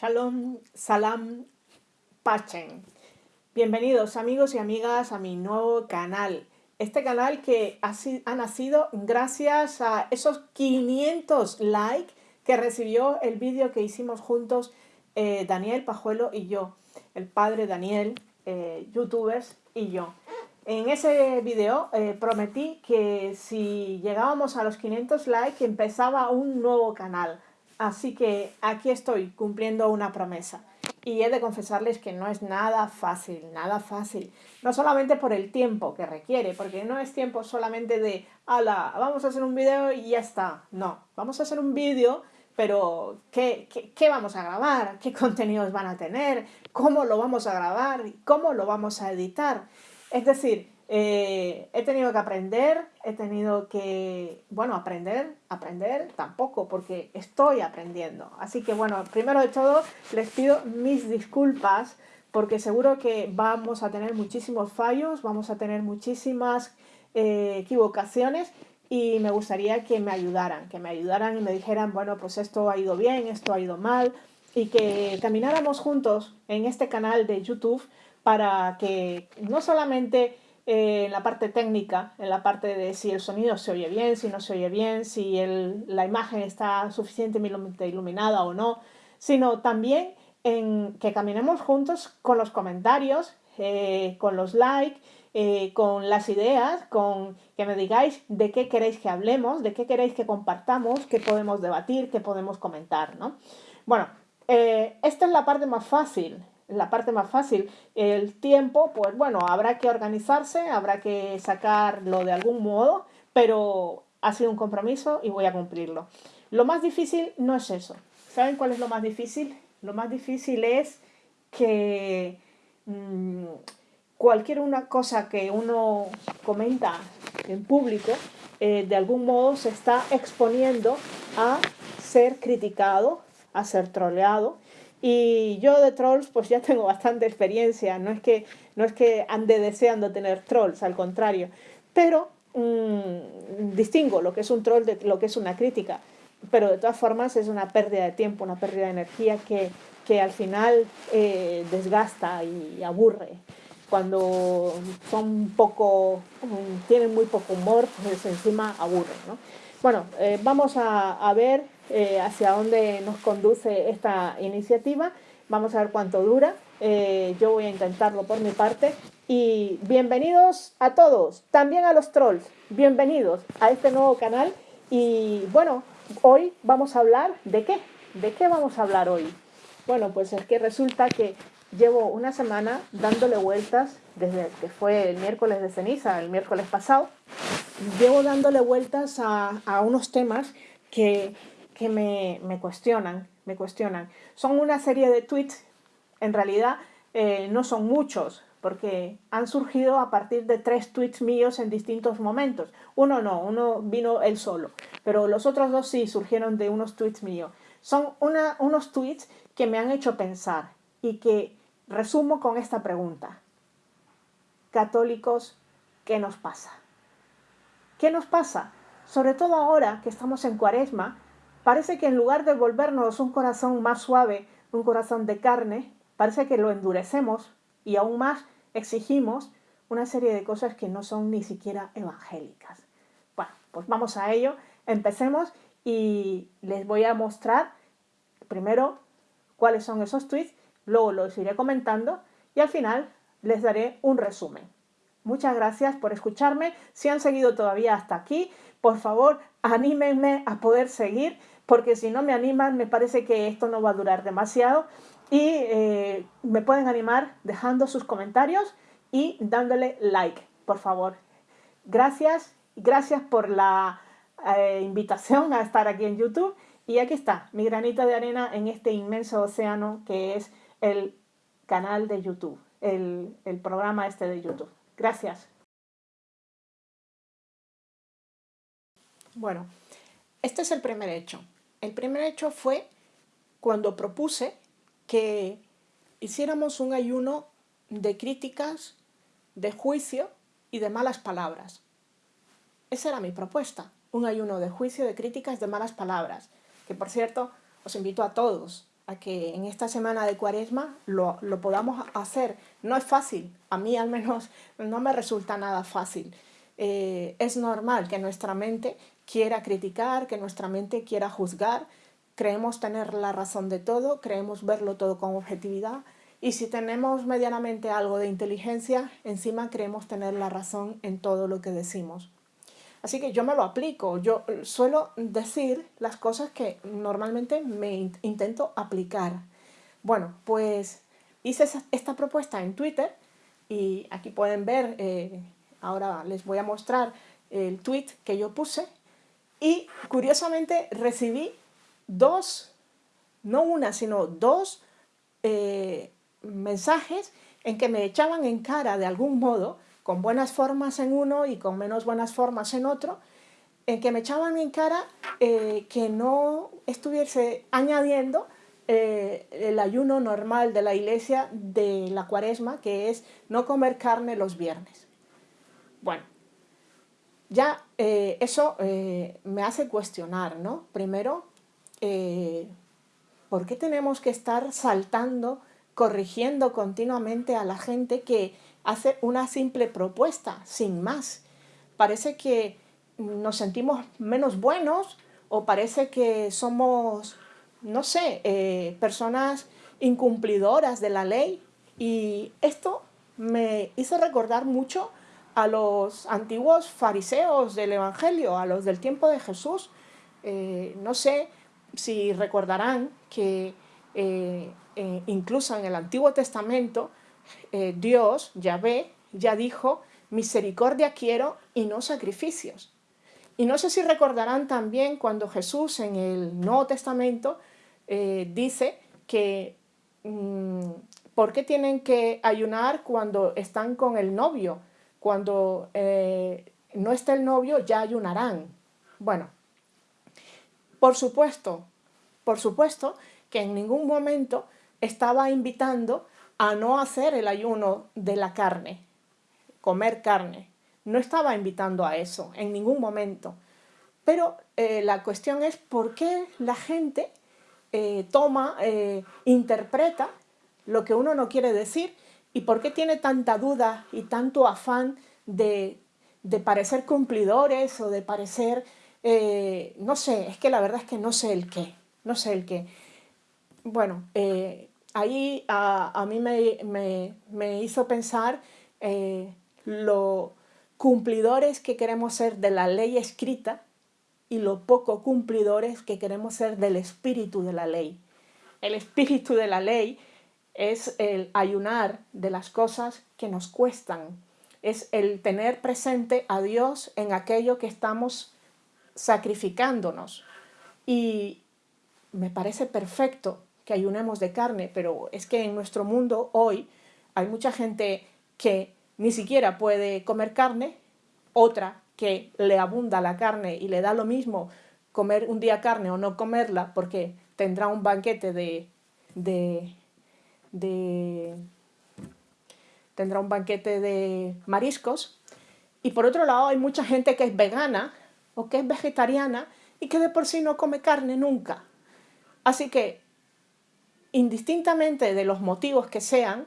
Shalom, salam, pachen. Bienvenidos amigos y amigas a mi nuevo canal. Este canal que ha, nacido gracias a esos 500 likes que recibió el vídeo que hicimos juntos eh, Daniel Pajuelo y yo, el padre Daniel, eh, youtubers y yo. En ese vídeo eh, prometí que si llegábamos a los 500 likes empezaba un nuevo canal. Así que aquí estoy cumpliendo una promesa. Y he de confesarles que no es nada fácil, nada fácil. No solamente por el tiempo que requiere, porque no es tiempo solamente de, ala, vamos a hacer un vídeo y ya está. No, vamos a hacer un vídeo, pero ¿qué, qué vamos a grabar? ¿Qué contenidos van a tener? ¿Cómo lo vamos a grabar? ¿Cómo lo vamos a editar? Es decir, eh, he tenido que aprender, he tenido que, bueno, aprender, aprender tampoco, porque estoy aprendiendo. Así que, bueno, primero de todo, les pido mis disculpas, porque seguro que vamos a tener muchísimos fallos, vamos a tener muchísimas eh, equivocaciones, y me gustaría que me ayudaran, que me ayudaran y me dijeran, bueno, pues esto ha ido bien, esto ha ido mal, y que camináramos juntos en este canal de YouTube para que no solamente en la parte técnica, en la parte de si el sonido se oye bien, si no se oye bien, si la imagen está suficientemente iluminada o no, sino también en que caminemos juntos con los comentarios, eh, con los likes, eh, con las ideas, con que me digáis de qué queréis que hablemos, de qué queréis que compartamos, qué podemos debatir, qué podemos comentar, ¿no? Bueno, eh, esta es la parte más fácil, la parte más fácil. El tiempo, pues bueno, habrá que organizarse, habrá que sacarlo de algún modo, pero ha sido un compromiso y voy a cumplirlo. Lo más difícil no es eso. ¿Saben cuál es lo más difícil? Lo más difícil es que mm, cualquier una cosa que uno comenta en público, eh, de algún modo se está exponiendo a ser criticado, a ser troleado, y yo de trolls pues ya tengo bastante experiencia, no es que, no es que ande deseando tener trolls, al contrario, pero mm, distingo lo que es un troll de lo que es una crítica, pero de todas formas es una pérdida de tiempo, una pérdida de energía que, que al final eh, desgasta y aburre. Cuando son poco, tienen muy poco humor, pues encima aburre. ¿no? Bueno, eh, vamos a ver eh, hacia dónde nos conduce esta iniciativa. Vamos a ver cuánto dura. Eh, yo voy a intentarlo por mi parte. Y bienvenidos a todos, también a los trolls. Bienvenidos a este nuevo canal. Y bueno, hoy vamos a hablar de qué. ¿De qué vamos a hablar hoy? Bueno, pues es que resulta que llevo una semana dándole vueltas desde que fue el miércoles de ceniza, el miércoles pasado. Llevo dándole vueltas a, a unos temas que que me, cuestionan, me cuestionan. Son una serie de tweets, en realidad eh, no son muchos, porque han surgido a partir de tres tweets míos en distintos momentos. Uno no, uno vino él solo, pero los otros dos sí surgieron de unos tweets míos. Son una, unos tweets que me han hecho pensar y que resumo con esta pregunta. Católicos, ¿qué nos pasa? ¿Qué nos pasa? Sobre todo ahora que estamos en cuaresma Parece que en lugar de volvernos un corazón más suave, un corazón de carne, parece que lo endurecemos y aún más exigimos una serie de cosas que no son ni siquiera evangélicas. Bueno, pues vamos a ello. Empecemos y les voy a mostrar primero cuáles son esos tweets, luego los iré comentando y al final les daré un resumen. Muchas gracias por escucharme. Si han seguido todavía hasta aquí, por favor, anímenme a poder seguir porque si no me animan me parece que esto no va a durar demasiado y eh, me pueden animar dejando sus comentarios y dándole like, por favor. Gracias, gracias por la eh, invitación a estar aquí en YouTube y aquí está, mi granita de arena en este inmenso océano que es el canal de YouTube, el, el programa este de YouTube. Gracias. Bueno, este es el primer hecho. El primer hecho fue cuando propuse que hiciéramos un ayuno de críticas, de juicio y de malas palabras. Esa era mi propuesta, un ayuno de juicio, de críticas, de malas palabras. Que por cierto, os invito a todos a que en esta semana de cuaresma lo, podamos hacer. No es fácil, a mí al menos no me resulta nada fácil. Eh, es normal que nuestra mente quiera criticar, que nuestra mente quiera juzgar, creemos tener la razón de todo, creemos verlo todo con objetividad y si tenemos medianamente algo de inteligencia, encima creemos tener la razón en todo lo que decimos. Así que yo me lo aplico, yo suelo decir las cosas que normalmente me intento aplicar. Bueno, pues hice esta propuesta en Twitter y aquí pueden ver, eh, ahora les voy a mostrar el tweet que yo puse y curiosamente recibí dos, no una, sino dos eh, mensajes en que me echaban en cara de algún modo con buenas formas en uno y con menos buenas formas en otro, en que me echaban en cara eh, que no estuviese añadiendo eh, el ayuno normal de la iglesia de la cuaresma, que es no comer carne los viernes. Bueno, ya eh, eso me hace cuestionar, ¿no? Primero, ¿por qué tenemos que estar saltando, corrigiendo continuamente a la gente que hace una simple propuesta, sin más. Parece que nos sentimos menos buenos o parece que somos, no sé, eh, personas incumplidoras de la ley. Y esto me hizo recordar mucho a los antiguos fariseos del Evangelio, a los del tiempo de Jesús. Eh, no sé si recordarán que eh, incluso en el Antiguo Testamento eh, Dios, Yahvé, ya dijo, misericordia quiero y no sacrificios. Y no sé si recordarán también cuando Jesús en el Nuevo Testamento eh, dice que mm, ¿por qué tienen que ayunar cuando están con el novio? Cuando eh, no está el novio ya ayunarán. Bueno, por supuesto, por supuesto que en ningún momento estaba invitando a no hacer el ayuno de la carne, comer carne. No estaba invitando a eso en ningún momento. Pero eh, la cuestión es por qué la gente eh, toma, interpreta lo que uno no quiere decir y por qué tiene tanta duda y tanto afán de, parecer cumplidores o de parecer, no sé, es que la verdad es que no sé el qué, no sé el qué. Bueno, ahí a, mí me, hizo pensar eh, lo cumplidores que queremos ser de la ley escrita y lo poco cumplidores que queremos ser del espíritu de la ley. El espíritu de la ley es el ayunar de las cosas que nos cuestan, es el tener presente a Dios en aquello que estamos sacrificándonos. Y me parece perfecto que ayunemos de carne, pero es que en nuestro mundo hoy hay mucha gente que ni siquiera puede comer carne, otra que le abunda la carne y le da lo mismo comer un día carne o no comerla porque tendrá un banquete de, de, de tendrá un banquete de mariscos. Y por otro lado hay mucha gente que es vegana o que es vegetariana y que de por sí no come carne nunca. Así que indistintamente de los motivos que sean,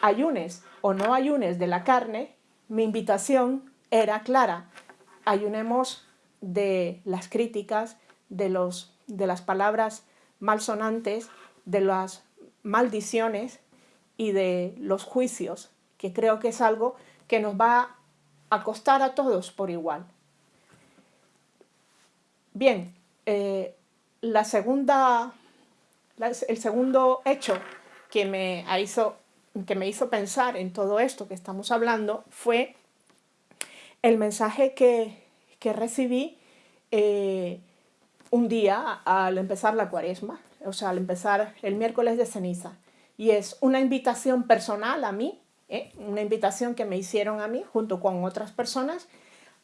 ayunes o no ayunes de la carne, mi invitación era clara. Ayunemos de las críticas, de, los, de las palabras malsonantes, de las maldiciones y de los juicios, que creo que es algo que nos va a costar a todos por igual. Bien, eh, la segunda el segundo hecho que me, hizo, que me hizo pensar en todo esto que estamos hablando fue el mensaje que, recibí eh, un día al empezar la cuaresma, o sea, al empezar el miércoles de ceniza. Y es una invitación personal a mí, ¿eh? una invitación que me hicieron a mí junto con otras personas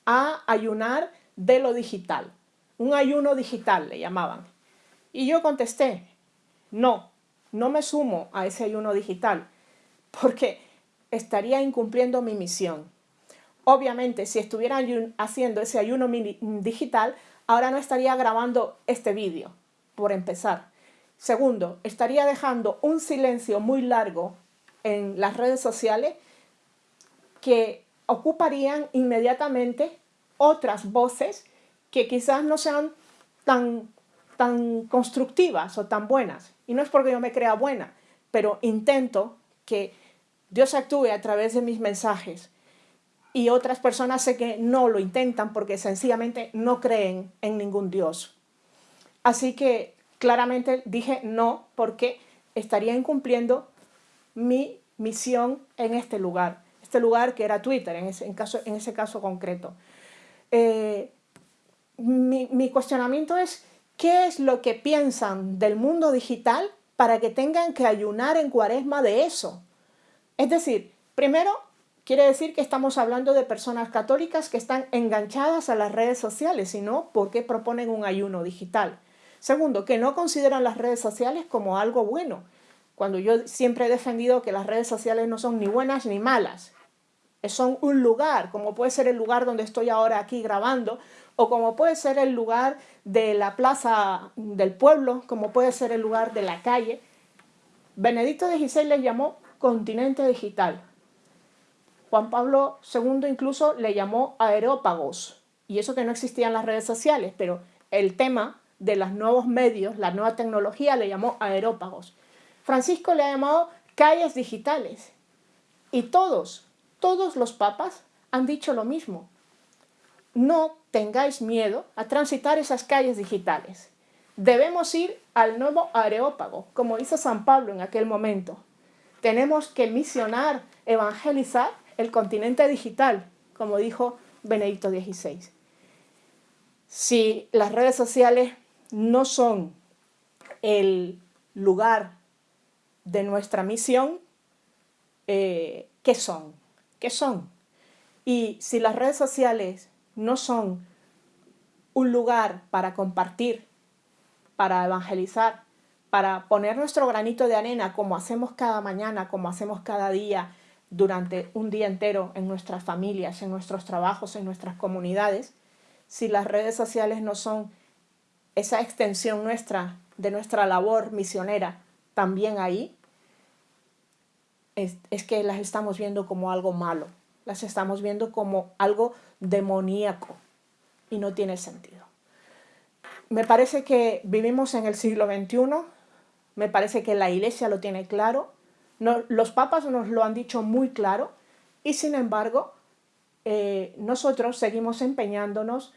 a ayunar de lo digital. Un ayuno digital le llamaban. Y yo contesté, no, no me sumo a ese ayuno digital porque estaría incumpliendo mi misión. Obviamente, si estuviera haciendo ese ayuno digital, ahora no estaría grabando este vídeo, por empezar. Segundo, estaría dejando un silencio muy largo en las redes sociales que ocuparían inmediatamente otras voces que quizás no sean tan, tan constructivas o tan buenas. Y no es porque yo me crea buena, pero intento que Dios actúe a través de mis mensajes. Y otras personas sé que no lo intentan porque sencillamente no creen en ningún Dios. Así que claramente dije no porque estaría incumpliendo mi misión en este lugar. Este lugar que era Twitter, en ese, caso, en ese caso concreto. Eh, mi, mi cuestionamiento es, ¿qué es lo que piensan del mundo digital para que tengan que ayunar en cuaresma de eso? Es decir, primero, quiere decir que estamos hablando de personas católicas que están enganchadas a las redes sociales, sino porque proponen un ayuno digital. Segundo, que no consideran las redes sociales como algo bueno, cuando yo siempre he defendido que las redes sociales no son ni buenas ni malas. Son un lugar, como puede ser el lugar donde estoy ahora aquí grabando, o como puede ser el lugar de la plaza del pueblo, como puede ser el lugar de la calle. Benedicto XVI le llamó continente digital. Juan Pablo II incluso le llamó aerópagos, y eso que no existían las redes sociales, pero el tema de los nuevos medios, la nueva tecnología, le llamó aerópagos. Francisco le ha llamado calles digitales. Y todos, todos los papas han dicho lo mismo. No tengáis miedo a transitar esas calles digitales. Debemos ir al nuevo areópago, como hizo San Pablo en aquel momento. Tenemos que misionar, evangelizar el continente digital, como dijo Benedicto XVI. Si las redes sociales no son el lugar de nuestra misión, eh, ¿qué son? ¿Qué son? Y si las redes sociales no son un lugar para compartir, para evangelizar, para poner nuestro granito de arena como hacemos cada mañana, como hacemos cada día, durante un día entero en nuestras familias, en nuestros trabajos, en nuestras comunidades, si las redes sociales no son esa extensión nuestra de nuestra labor misionera también ahí, es, que las estamos viendo como algo malo, las estamos viendo como algo demoníaco y no tiene sentido. Me parece que vivimos en el siglo XXI, me parece que la iglesia lo tiene claro, los papas nos lo han dicho muy claro y sin embargo eh, nosotros seguimos empeñándonos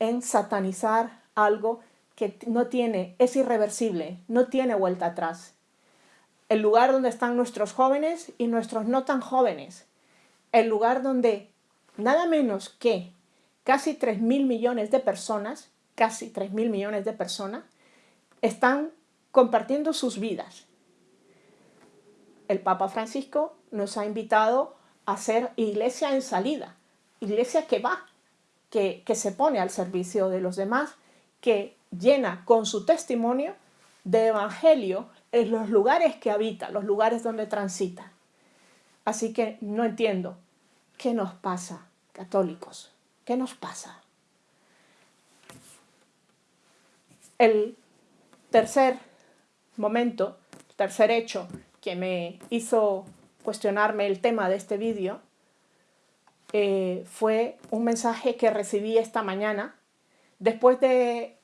en satanizar algo que no tiene, es irreversible, no tiene vuelta atrás. El lugar donde están nuestros jóvenes y nuestros no tan jóvenes. El lugar donde nada menos que casi 3.000 millones de personas, casi 3.000 millones de personas, están compartiendo sus vidas. El Papa Francisco nos ha invitado a ser iglesia en salida, iglesia que va, que, que se pone al servicio de los demás, que llena con su testimonio de evangelio en los lugares que habita, los lugares donde transita. Así que no entiendo qué nos pasa, católicos, qué nos pasa. El tercer momento, el tercer hecho que me hizo cuestionarme el tema de este vídeo eh, fue un mensaje que recibí esta mañana después de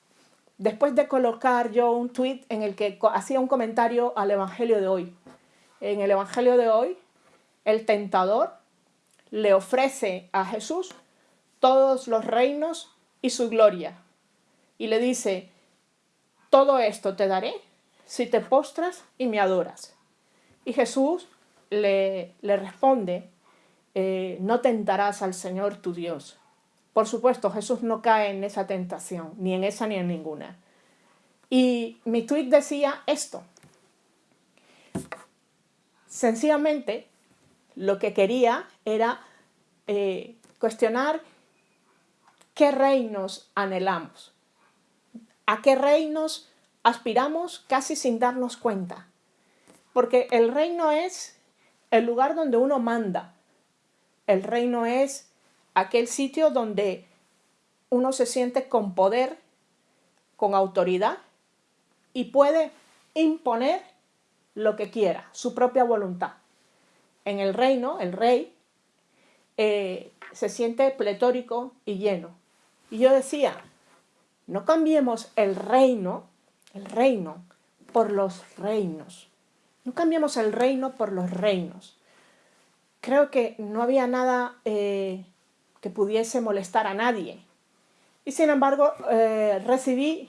después de colocar yo un tweet en el que hacía un comentario al Evangelio de hoy. En el Evangelio de hoy, el tentador le ofrece a Jesús todos los reinos y su gloria. Y le dice, todo esto te daré si te postras y me adoras. Y Jesús le, le responde, eh, no tentarás al Señor tu Dios. Por supuesto, Jesús no cae en esa tentación, ni en esa ni en ninguna. Y mi tweet decía esto. Sencillamente, lo que quería era eh, cuestionar qué reinos anhelamos, a qué reinos aspiramos casi sin darnos cuenta. Porque el reino es el lugar donde uno manda. El reino es aquel sitio donde uno se siente con poder, con autoridad y puede imponer lo que quiera, su propia voluntad. En el reino, el rey eh, se siente pletórico y lleno. Y yo decía, no cambiemos el reino, el reino, por los reinos. No cambiemos el reino por los reinos. Creo que no había nada eh, que pudiese molestar a nadie. Y sin embargo, eh, recibí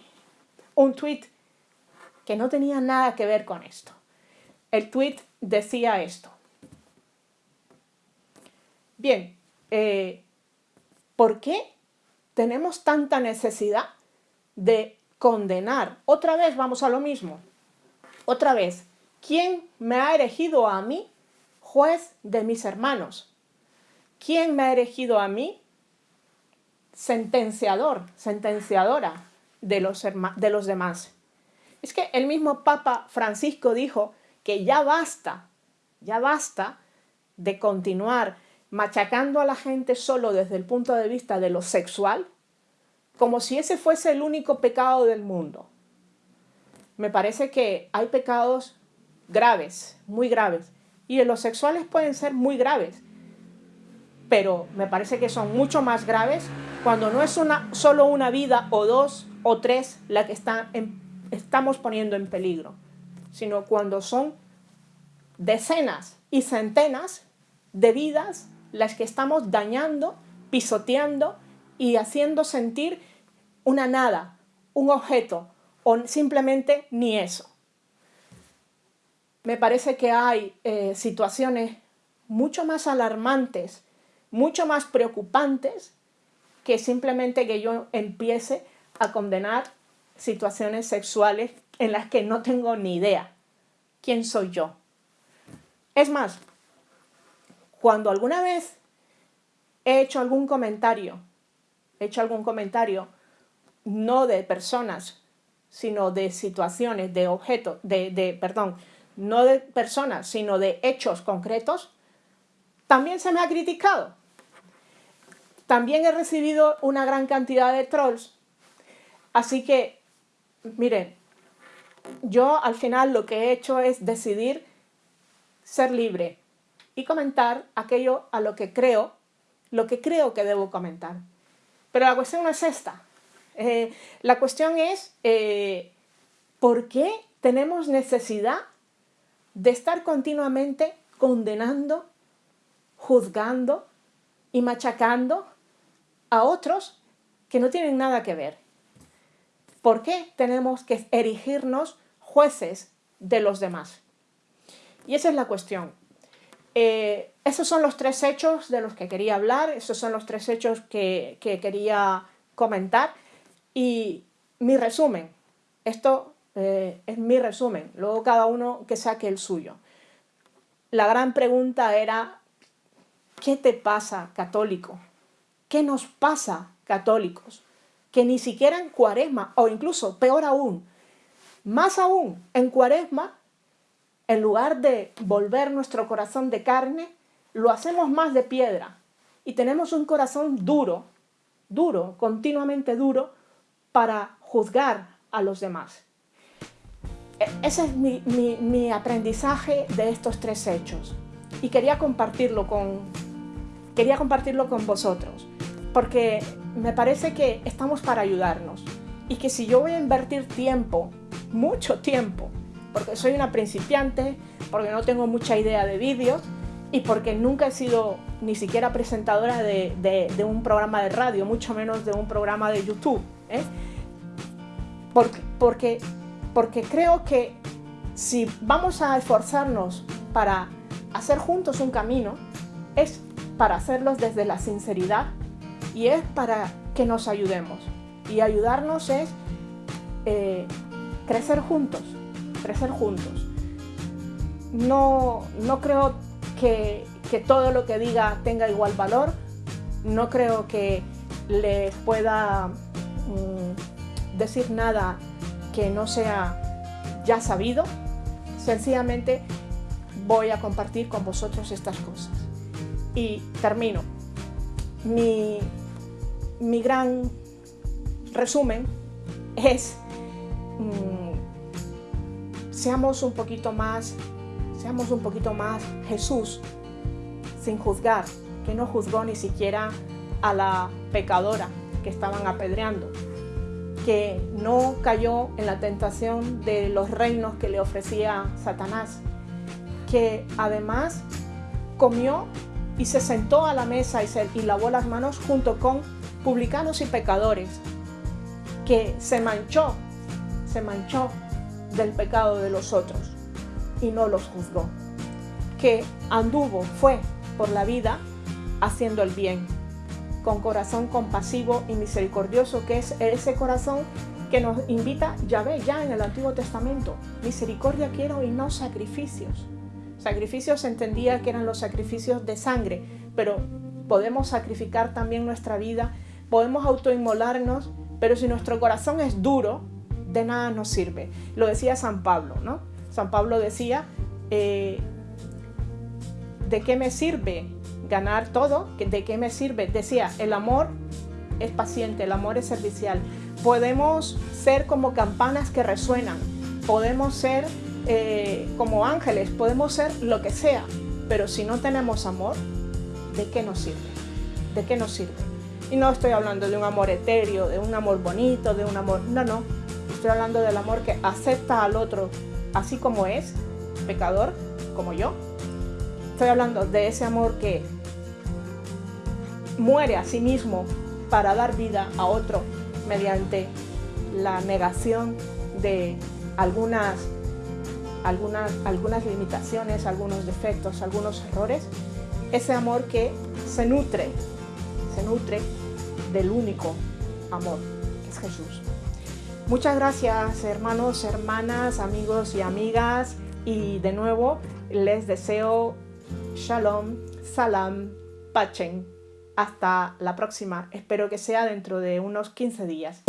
un tweet que no tenía nada que ver con esto. El tweet decía esto. Bien, eh, ¿por qué tenemos tanta necesidad de condenar? Otra vez vamos a lo mismo. Otra vez, ¿quién me ha elegido a mí juez de mis hermanos? ¿Quién me ha elegido a mí sentenciador, sentenciadora de los, de los demás? Es que el mismo Papa Francisco dijo que ya basta, ya basta de continuar machacando a la gente solo desde el punto de vista de lo sexual, como si ese fuese el único pecado del mundo. Me parece que hay pecados graves, muy graves, y los sexuales pueden ser muy graves, pero me parece que son mucho más graves cuando no es una, solo una vida o dos o tres la que estamos poniendo en peligro, sino cuando son decenas y centenas de vidas las que estamos dañando, pisoteando y haciendo sentir una nada, un objeto o simplemente ni eso. Me parece que hay eh, situaciones mucho más alarmantes, mucho más preocupantes que simplemente que yo empiece a condenar situaciones sexuales en las que no tengo ni idea quién soy yo. Es más, cuando alguna vez he hecho algún comentario, he hecho algún comentario no de personas, sino de situaciones, de objetos, de, de, perdón, no de personas, sino de hechos concretos, también se me ha criticado. También he recibido una gran cantidad de trolls. Así que, miren, yo al final lo que he hecho es decidir ser libre, y comentar aquello a lo que creo, lo que creo que debo comentar. Pero la cuestión no es esta. Eh, la cuestión es eh, ¿por qué tenemos necesidad de estar continuamente condenando, juzgando y machacando a otros que no tienen nada que ver? ¿Por qué tenemos que erigirnos jueces de los demás? Y esa es la cuestión. Eh, esos son los tres hechos de los que quería hablar, esos son los tres hechos que, quería comentar y mi resumen, esto eh, es mi resumen, luego cada uno que saque el suyo. La gran pregunta era, ¿qué te pasa católico? ¿Qué nos pasa católicos? Que ni siquiera en cuaresma, o incluso peor aún, más aún en cuaresma, en lugar de volver nuestro corazón de carne, lo hacemos más de piedra y tenemos un corazón duro, duro, continuamente duro, para juzgar a los demás. E, ese es mi, aprendizaje de estos tres hechos y quería compartirlo con, quería compartirlo con vosotros, porque me parece que estamos para ayudarnos y que si yo voy a invertir tiempo, mucho tiempo, porque soy una principiante, porque no tengo mucha idea de vídeos y porque nunca he sido ni siquiera presentadora de, un programa de radio, mucho menos de un programa de YouTube. ¿eh? Porque, porque, porque creo que si vamos a esforzarnos para hacer juntos un camino, es para hacerlos desde la sinceridad y es para que nos ayudemos. Y ayudarnos es eh, crecer juntos, crecer juntos. No, no creo que, todo lo que diga tenga igual valor, no creo que le pueda mm, decir nada que no sea ya sabido, sencillamente voy a compartir con vosotros estas cosas. Y termino. Mi, mi gran resumen es mm, seamos un poquito más, seamos un poquito más Jesús, sin juzgar, que no juzgó ni siquiera a la pecadora que estaban apedreando, que no cayó en la tentación de los reinos que le ofrecía Satanás, que además comió y se sentó a la mesa y, se, y lavó las manos junto con publicanos y pecadores, que se manchó, se manchó del pecado de los otros y no los juzgó, que anduvo, fue por la vida haciendo el bien, con corazón compasivo y misericordioso, que es ese corazón que nos invita Yahvé ya en el Antiguo Testamento. Misericordia quiero y no sacrificios. Sacrificios entendía que eran los sacrificios de sangre, pero podemos sacrificar también nuestra vida, podemos autoinmolarnos, pero si nuestro corazón es duro, de nada nos sirve. Lo decía San Pablo, ¿no? San Pablo decía, eh, ¿de qué me sirve ganar todo? ¿De qué me sirve? Decía, el amor es paciente, el amor es servicial. Podemos ser como campanas que resuenan, podemos ser eh, como ángeles, podemos ser lo que sea, pero si no tenemos amor, ¿de qué nos sirve? ¿De qué nos sirve? Y no estoy hablando de un amor etéreo, de un amor bonito, de un amor... No, no. Estoy hablando del amor que acepta al otro así como es, pecador, como yo. Estoy hablando de ese amor que muere a sí mismo para dar vida a otro mediante la negación de algunas, algunas, algunas limitaciones, algunos defectos, algunos errores. Ese amor que se nutre, se nutre del único amor, que es Jesús. Muchas gracias hermanos, hermanas, amigos y amigas. Y de nuevo les deseo shalom, salam, pachen. Hasta la próxima. Espero que sea dentro de unos 15 días.